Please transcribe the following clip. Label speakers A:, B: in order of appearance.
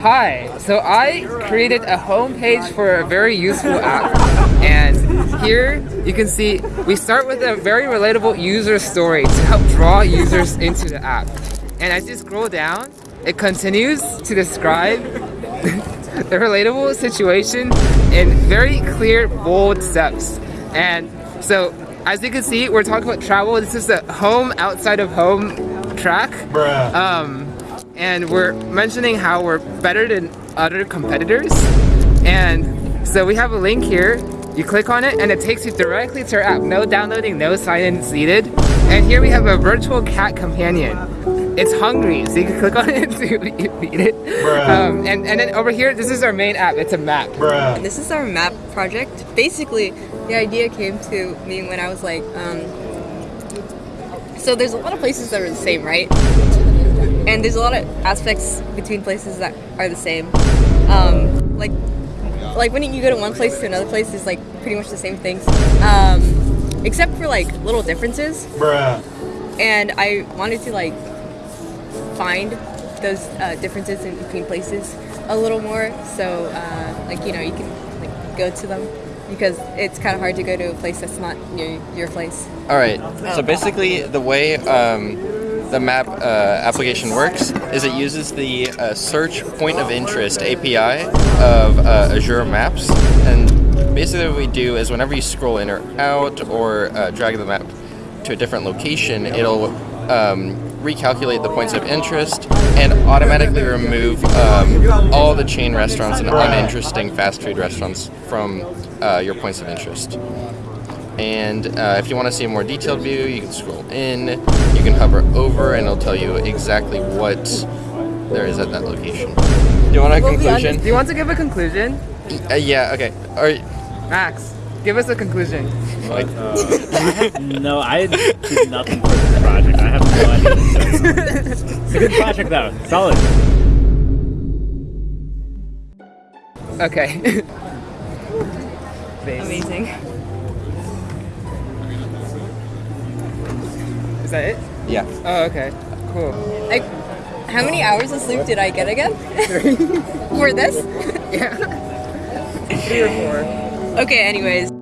A: Hi, so I created a homepage for a very useful app and here you can see we start with a very relatable user story to help draw users into the app. And as you scroll down it continues to describe the relatable situation in very clear bold steps. And so as you can see we're talking about travel. This is the home outside of home track.
B: Bruh.
A: um, and we're mentioning how we're better than other competitors. And so we have a link here. You click on it and it takes you directly to our app. No downloading, no sign-ins needed. And here we have a virtual cat companion. It's hungry, so you can click on it to feed it. Um, and, and then over here, this is our main app. It's a map.
B: Bruh.
C: This is our map project. Basically, the idea came to me when I was like, um, so there's a lot of places that are the same, right? And there's a lot of aspects between places that are the same. Um, like, like when you go to one place to another place, it's like pretty much the same things, um, except for like little differences.
B: Bruh.
C: And I wanted to like find those uh, differences in between places a little more. So, uh, like you know, you can like go to them because it's kind of hard to go to a place that's not near your place.
D: All right. So basically, the way um, the map uh, application works is it uses the uh, search point of interest API of uh, Azure Maps, and basically what we do is whenever you scroll in or out or uh, drag the map to a different location, it'll um, recalculate the points of interest and automatically remove um, all the chain restaurants and uninteresting fast food restaurants from uh, your points of interest. And uh, if you want to see a more detailed view, you can scroll in, you can hover over, and it'll tell you exactly what there is at that location. Do you want a
A: Well, we
D: conclusion?
A: Do you want to give a conclusion?
D: Uh, yeah, okay. All right.
A: Max, give us a conclusion.
D: Like,
E: No, I did nothing for this project. I have no idea. what to say. It's a good project though. Solid.
A: Okay.
C: Amazing.
A: Is that it?
D: yeah.
A: Oh, okay. Cool.
C: Like, how many hours of sleep did I get again? Three. For this?
A: Yeah. Three or four.
C: Okay. Anyways.